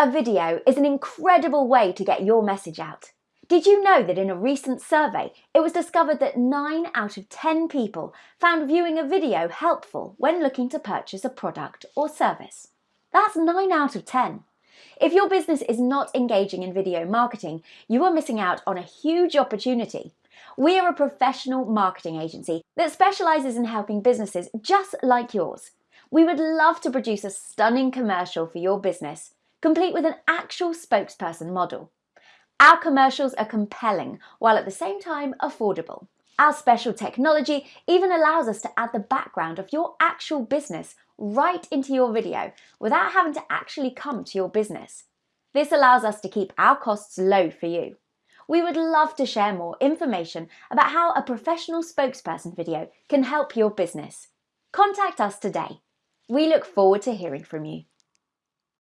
A video is an incredible way to get your message out. Did you know that in a recent survey, it was discovered that 9 out of 10 people found viewing a video helpful when looking to purchase a product or service? That's 9 out of 10. If your business is not engaging in video marketing, you are missing out on a huge opportunity. We are a professional marketing agency that specialises in helping businesses just like yours. We would love to produce a stunning commercial for your business complete with an actual spokesperson model. Our commercials are compelling while at the same time affordable. Our special technology even allows us to add the background of your actual business right into your video without having to actually come to your business. This allows us to keep our costs low for you. We would love to share more information about how a professional spokesperson video can help your business. Contact us today. We look forward to hearing from you.